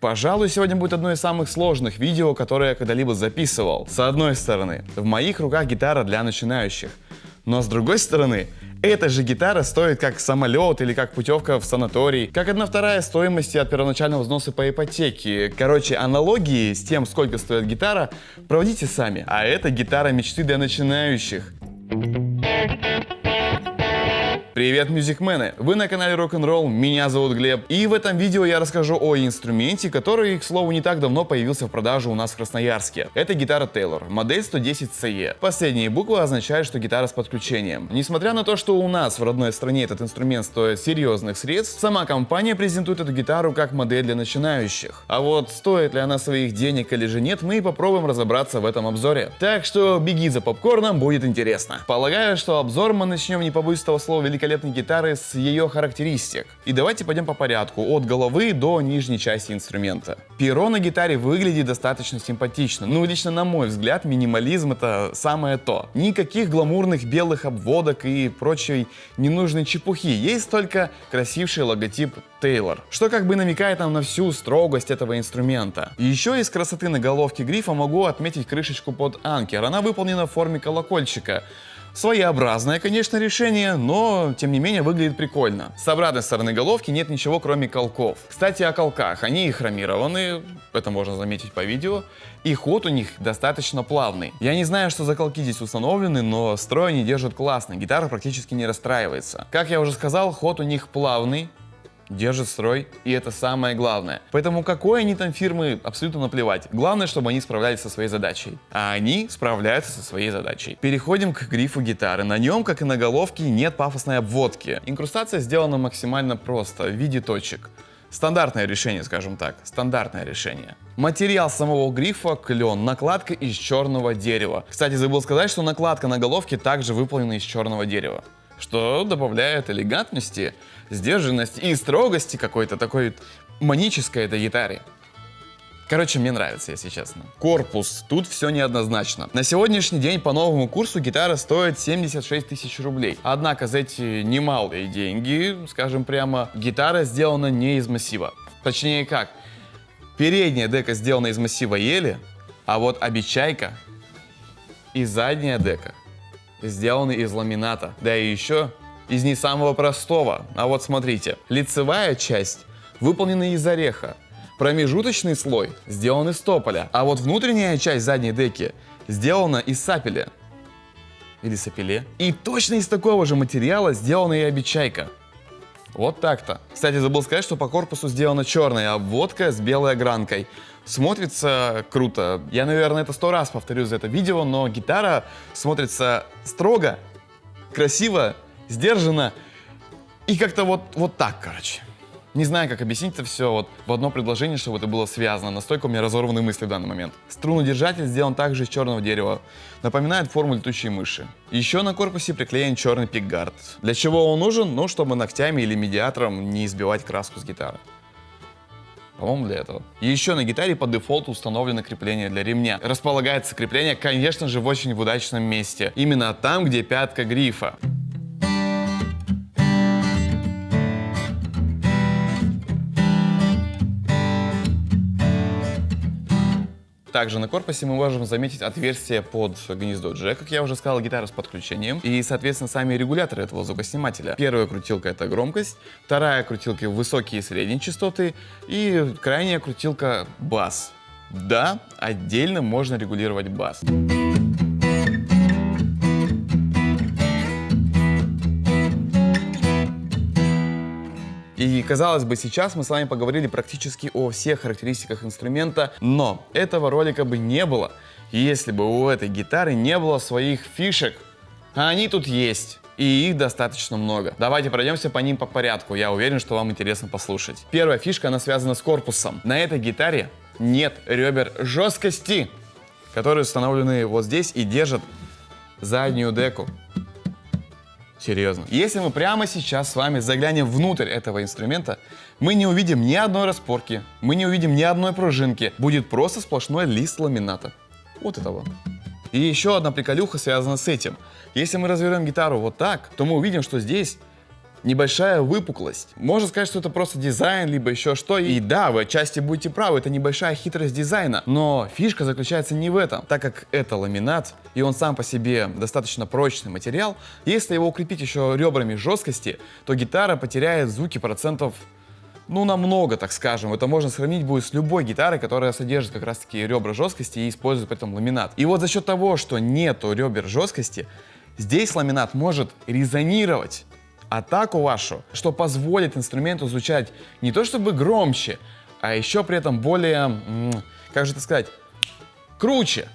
Пожалуй, сегодня будет одно из самых сложных видео, которое я когда-либо записывал. С одной стороны, в моих руках гитара для начинающих. Но с другой стороны, эта же гитара стоит как самолет или как путевка в санаторий, как одна вторая стоимости от первоначального взноса по ипотеке. Короче, аналогии с тем, сколько стоит гитара, проводите сами. А это гитара мечты для начинающих. Привет, мюзикмены! Вы на канале Rock'n'Roll, меня зовут Глеб, и в этом видео я расскажу о инструменте, который, к слову, не так давно появился в продаже у нас в Красноярске. Это гитара Taylor, модель 110CE. Последние буквы означают, что гитара с подключением. Несмотря на то, что у нас в родной стране этот инструмент стоит серьезных средств, сама компания презентует эту гитару как модель для начинающих. А вот стоит ли она своих денег или же нет, мы попробуем разобраться в этом обзоре. Так что беги за попкорном, будет интересно. Полагаю, что обзор мы начнем, не побоюсь того слова, великолепно великолепной гитары с ее характеристик. И давайте пойдем по порядку, от головы до нижней части инструмента. Перо на гитаре выглядит достаточно симпатично. Ну, лично на мой взгляд, минимализм это самое то. Никаких гламурных белых обводок и прочей ненужной чепухи. Есть только красивший логотип Taylor, что как бы намекает нам на всю строгость этого инструмента. Еще из красоты на головке грифа могу отметить крышечку под анкер. Она выполнена в форме колокольчика. Своеобразное, конечно, решение, но тем не менее выглядит прикольно. С обратной стороны головки нет ничего, кроме колков. Кстати, о колках. Они хромированы, это можно заметить по видео, и ход у них достаточно плавный. Я не знаю, что за колки здесь установлены, но строй они держат классно, гитара практически не расстраивается. Как я уже сказал, ход у них плавный, держит строй, и это самое главное. Поэтому какой они там фирмы, абсолютно наплевать. Главное, чтобы они справлялись со своей задачей. А они справляются со своей задачей. Переходим к грифу гитары. На нем, как и на головке, нет пафосной обводки. Инкрустация сделана максимально просто, в виде точек. Стандартное решение, скажем так, стандартное решение. Материал самого грифа клен, накладка из черного дерева. Кстати, забыл сказать, что накладка на головке также выполнена из черного дерева что добавляет элегантности, сдержанности и строгости какой-то такой манической этой гитаре. Короче, мне нравится, если честно. Корпус. Тут все неоднозначно. На сегодняшний день по новому курсу гитара стоит 76 тысяч рублей. Однако за эти немалые деньги, скажем прямо, гитара сделана не из массива. Точнее как, передняя дека сделана из массива ели, а вот обечайка и задняя дека сделаны из ламината. Да и еще из не самого простого. А вот смотрите, лицевая часть выполнена из ореха, промежуточный слой сделан из тополя, а вот внутренняя часть задней деки сделана из сапеля. Или сапеле. И точно из такого же материала сделана и обечайка. Вот так-то. Кстати, забыл сказать, что по корпусу сделана черная обводка с белой огранкой. Смотрится круто. Я, наверное, это сто раз повторю за это видео, но гитара смотрится строго, красиво, сдержанно и как-то вот, вот так, короче. Не знаю, как объяснить это все вот в одно предложение, чтобы это было связано. Настолько у меня разорваны мысли в данный момент. Струнодержатель сделан также из черного дерева. Напоминает форму летучей мыши. Еще на корпусе приклеен черный пикгард. Для чего он нужен? Ну, чтобы ногтями или медиатором не избивать краску с гитары. По-моему, для этого. еще на гитаре по дефолту установлено крепление для ремня. Располагается крепление, конечно же, в очень удачном месте. Именно там, где пятка грифа. Также на корпусе мы можем заметить отверстие под гнездо джек, как я уже сказал, гитара с подключением. И, соответственно, сами регуляторы этого звукоснимателя. Первая крутилка это громкость, вторая крутилка высокие и средние частоты и крайняя крутилка бас. Да, отдельно можно регулировать бас. И казалось бы, сейчас мы с вами поговорили практически о всех характеристиках инструмента, но этого ролика бы не было, если бы у этой гитары не было своих фишек. А они тут есть. И их достаточно много. Давайте пройдемся по ним по порядку. Я уверен, что вам интересно послушать. Первая фишка, она связана с корпусом. На этой гитаре нет ребер жесткости, которые установлены вот здесь и держат заднюю деку. Серьезно. Если мы прямо сейчас с вами заглянем внутрь этого инструмента, мы не увидим ни одной распорки, мы не увидим ни одной пружинки. Будет просто сплошной лист ламината. Вот это вот. И еще одна приколюха связана с этим. Если мы развернем гитару вот так, то мы увидим, что здесь небольшая выпуклость. Можно сказать, что это просто дизайн, либо еще что. И да, вы отчасти будете правы, это небольшая хитрость дизайна. Но фишка заключается не в этом. Так как это ламинат, и он сам по себе достаточно прочный материал, если его укрепить еще ребрами жесткости, то гитара потеряет звуки процентов ну, намного, так скажем. Это можно сравнить будет с любой гитарой, которая содержит как раз-таки ребра жесткости и использует при этом ламинат. И вот за счет того, что нету ребер жесткости, здесь ламинат может резонировать атаку вашу, что позволит инструменту звучать не то чтобы громче, а еще при этом более, как же это сказать, круче.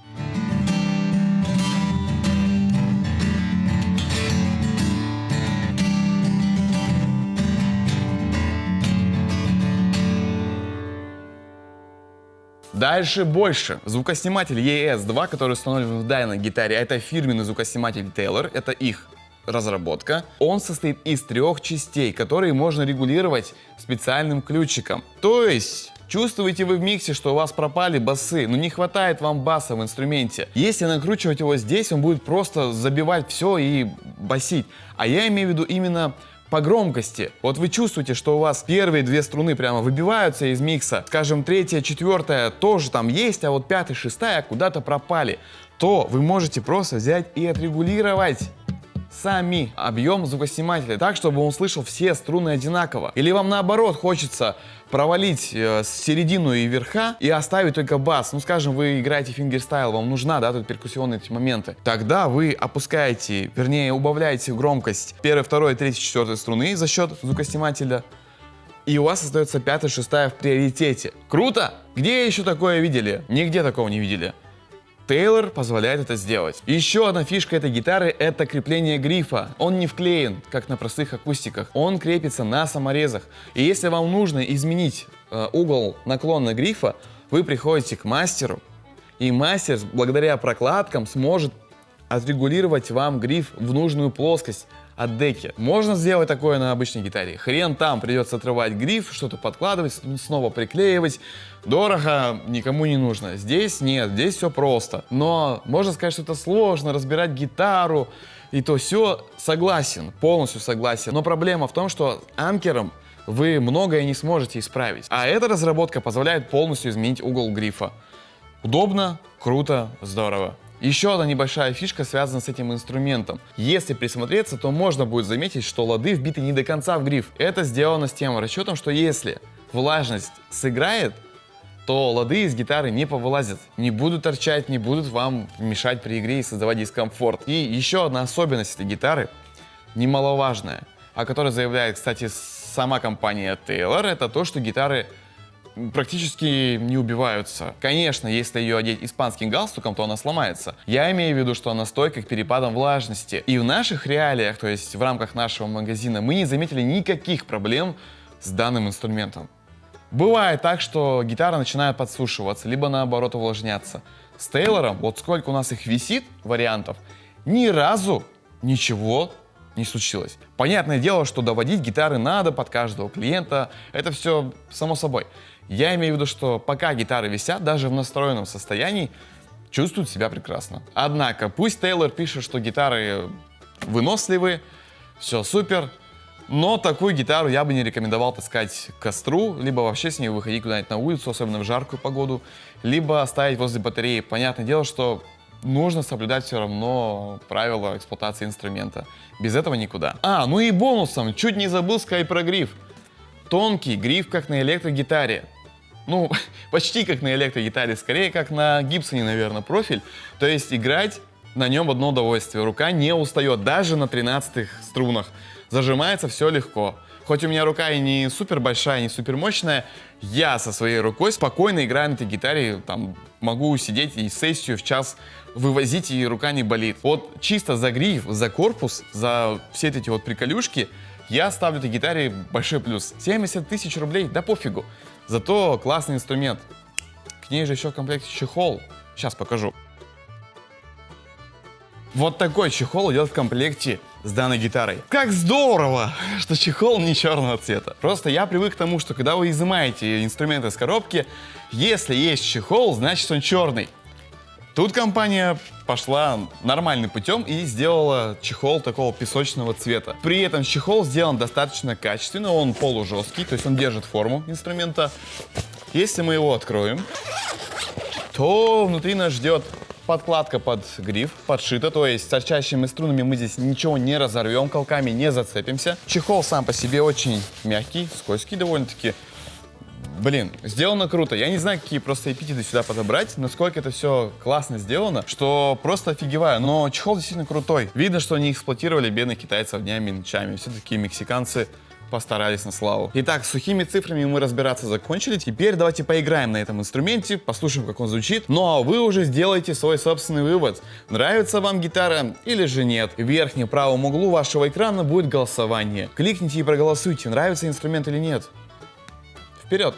Дальше больше. Звукосниматель ES2, который установлен в данной гитаре, это фирменный звукосниматель Taylor, это их разработка. Он состоит из трех частей, которые можно регулировать специальным ключиком. То есть Чувствуете вы в миксе, что у вас пропали басы, но не хватает вам баса в инструменте. Если накручивать его здесь, он будет просто забивать все и басить. А я имею в виду именно по громкости. Вот вы чувствуете, что у вас первые две струны прямо выбиваются из микса, скажем, третья, четвертая тоже там есть, а вот пятая, шестая куда-то пропали, то вы можете просто взять и отрегулировать сами объем звукоснимателя так, чтобы он слышал все струны одинаково. Или вам наоборот хочется провалить э, середину и верха и оставить только бас. Ну, скажем, вы играете fingerstyle, вам нужна, да, тут перкуссионные эти моменты. Тогда вы опускаете, вернее, убавляете громкость первой, второй, третьей, четвертой струны за счет звукоснимателя. И у вас остается пятая, шестая в приоритете. Круто! Где еще такое видели? Нигде такого не видели. Тейлор позволяет это сделать. Еще одна фишка этой гитары это крепление грифа. Он не вклеен, как на простых акустиках. Он крепится на саморезах. И если вам нужно изменить э, угол наклона грифа, вы приходите к мастеру, и мастер благодаря прокладкам сможет отрегулировать вам гриф в нужную плоскость от деки. Можно сделать такое на обычной гитаре. Хрен там, придется отрывать гриф, что-то подкладывать, снова приклеивать. Дорого, никому не нужно. Здесь нет, здесь все просто. Но можно сказать, что это сложно, разбирать гитару и то все. Согласен, полностью согласен. Но проблема в том, что анкером вы многое не сможете исправить. А эта разработка позволяет полностью изменить угол грифа. Удобно, круто, здорово. Еще одна небольшая фишка связана с этим инструментом. Если присмотреться, то можно будет заметить, что лады вбиты не до конца в гриф. Это сделано с тем расчетом, что если влажность сыграет, то лады из гитары не повылазят, не будут торчать, не будут вам мешать при игре и создавать дискомфорт. И еще одна особенность этой гитары, немаловажная, о которой заявляет, кстати, сама компания Taylor, это то, что гитары практически не убиваются. Конечно, если ее одеть испанским галстуком, то она сломается. Я имею в виду, что она стойка к перепадам влажности. И в наших реалиях, то есть в рамках нашего магазина, мы не заметили никаких проблем с данным инструментом. Бывает так, что гитара начинает подсушиваться, либо наоборот увлажняться. С Тейлором, вот сколько у нас их висит, вариантов, ни разу ничего не случилось. Понятное дело, что доводить гитары надо под каждого клиента, это все само собой. Я имею в виду, что пока гитары висят, даже в настроенном состоянии, чувствуют себя прекрасно. Однако, пусть Тейлор пишет, что гитары выносливые, все супер, но такую гитару я бы не рекомендовал таскать к костру, либо вообще с ней выходить куда-нибудь на улицу, особенно в жаркую погоду, либо оставить возле батареи. Понятное дело, что нужно соблюдать все равно правила эксплуатации инструмента. Без этого никуда. А, ну и бонусом, чуть не забыл сказать про гриф. Тонкий гриф, как на электрогитаре. Ну, почти как на электрогитаре, скорее как на Гибсоне, наверное, профиль. То есть играть на нем одно удовольствие. Рука не устает, даже на 13 струнах. Зажимается все легко. Хоть у меня рука и не супер большая, не супер мощная, я со своей рукой спокойно играю на этой гитаре, там могу сидеть и сессию в час вывозить, и рука не болит. Вот чисто за гриф, за корпус, за все эти вот приколюшки, я ставлю этой гитаре большой плюс. 70 тысяч рублей, да пофигу. Зато классный инструмент. К ней же еще в комплекте чехол. Сейчас покажу. Вот такой чехол идет в комплекте с данной гитарой. Как здорово, что чехол не черного цвета. Просто я привык к тому, что когда вы изымаете инструменты из коробки, если есть чехол, значит он черный. Тут компания пошла нормальным путем и сделала чехол такого песочного цвета. При этом чехол сделан достаточно качественно, он полужесткий, то есть он держит форму инструмента. Если мы его откроем, то внутри нас ждет подкладка под гриф, подшита, то есть с торчащими струнами мы здесь ничего не разорвем, колками не зацепимся. Чехол сам по себе очень мягкий, скользкий довольно-таки. Блин, сделано круто. Я не знаю, какие просто эпитеты сюда подобрать, насколько это все классно сделано, что просто офигеваю. Но чехол действительно крутой. Видно, что они эксплуатировали бедных китайцев днями и ночами. Все-таки мексиканцы постарались на славу. Итак, с сухими цифрами мы разбираться закончили. Теперь давайте поиграем на этом инструменте, послушаем, как он звучит. Ну а вы уже сделаете свой собственный вывод. Нравится вам гитара или же нет. В верхнем правом углу вашего экрана будет голосование. Кликните и проголосуйте, нравится инструмент или нет. Вперед!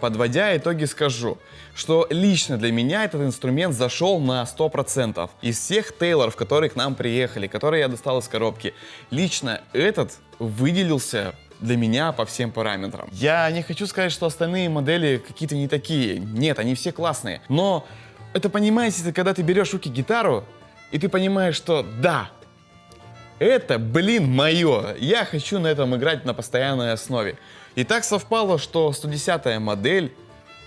Подводя итоги скажу, что лично для меня этот инструмент зашел на 100%. Из всех Тейлоров, которые к нам приехали, которые я достал из коробки, лично этот выделился для меня по всем параметрам. Я не хочу сказать, что остальные модели какие-то не такие. Нет, они все классные. Но это понимаете, когда ты берешь в руки гитару, и ты понимаешь, что да, это, блин, мое. Я хочу на этом играть на постоянной основе. И так совпало, что 110-я модель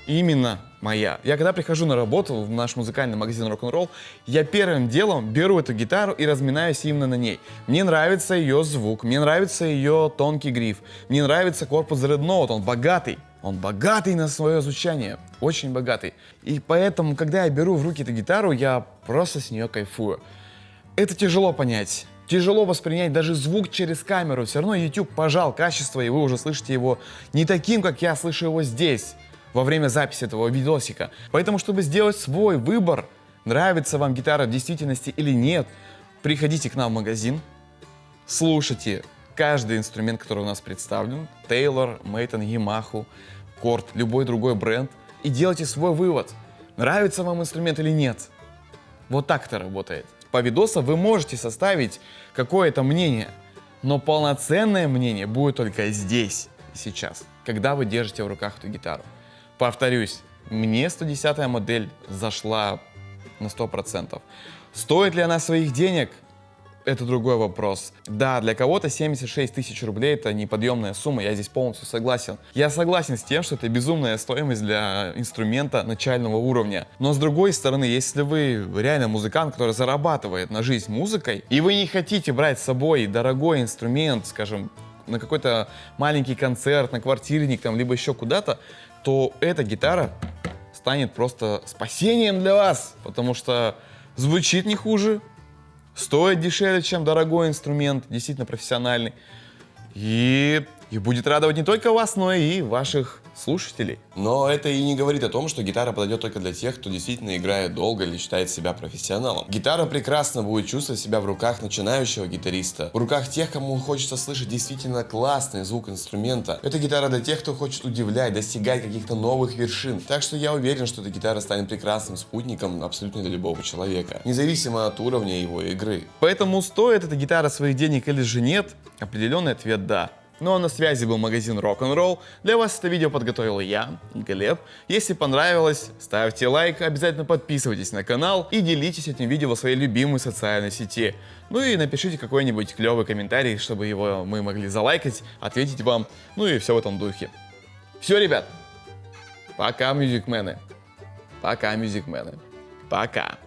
именно моя. Я когда прихожу на работу в наш музыкальный магазин рок-н-ролл, я первым делом беру эту гитару и разминаюсь именно на ней. Мне нравится ее звук, мне нравится ее тонкий гриф, мне нравится корпус Note, он богатый. Он богатый на свое звучание, очень богатый. И поэтому, когда я беру в руки эту гитару, я просто с нее кайфую. Это тяжело понять. Тяжело воспринять даже звук через камеру. Все равно YouTube пожал качество, и вы уже слышите его не таким, как я слышу его здесь, во время записи этого видосика. Поэтому, чтобы сделать свой выбор, нравится вам гитара в действительности или нет, приходите к нам в магазин, слушайте каждый инструмент, который у нас представлен, Taylor, Мейтон, Yamaha, Korg, любой другой бренд, и делайте свой вывод, нравится вам инструмент или нет. Вот так это работает по видосу вы можете составить какое-то мнение, но полноценное мнение будет только здесь, сейчас, когда вы держите в руках эту гитару. Повторюсь, мне 110 модель зашла на 100%. Стоит ли она своих денег? Это другой вопрос. Да, для кого-то 76 тысяч рублей это неподъемная сумма, я здесь полностью согласен. Я согласен с тем, что это безумная стоимость для инструмента начального уровня. Но с другой стороны, если вы реально музыкант, который зарабатывает на жизнь музыкой, и вы не хотите брать с собой дорогой инструмент, скажем, на какой-то маленький концерт, на квартирник, там, либо еще куда-то, то эта гитара станет просто спасением для вас, потому что звучит не хуже, стоит дешевле, чем дорогой инструмент, действительно профессиональный. И, и будет радовать не только вас, но и ваших слушателей. Но это и не говорит о том, что гитара подойдет только для тех, кто действительно играет долго или считает себя профессионалом. Гитара прекрасно будет чувствовать себя в руках начинающего гитариста, в руках тех, кому хочется слышать действительно классный звук инструмента. Это гитара для тех, кто хочет удивлять, достигать каких-то новых вершин. Так что я уверен, что эта гитара станет прекрасным спутником абсолютно для любого человека, независимо от уровня его игры. Поэтому стоит эта гитара своих денег или же нет? Определенный ответ да. Ну а на связи был магазин Rock'n'Roll. Для вас это видео подготовил я, Глеб. Если понравилось, ставьте лайк, обязательно подписывайтесь на канал и делитесь этим видео в своей любимой социальной сети. Ну и напишите какой-нибудь клевый комментарий, чтобы его мы могли залайкать, ответить вам, ну и все в этом духе. Все, ребят, пока, мюзикмены. Пока, мюзикмены. Пока.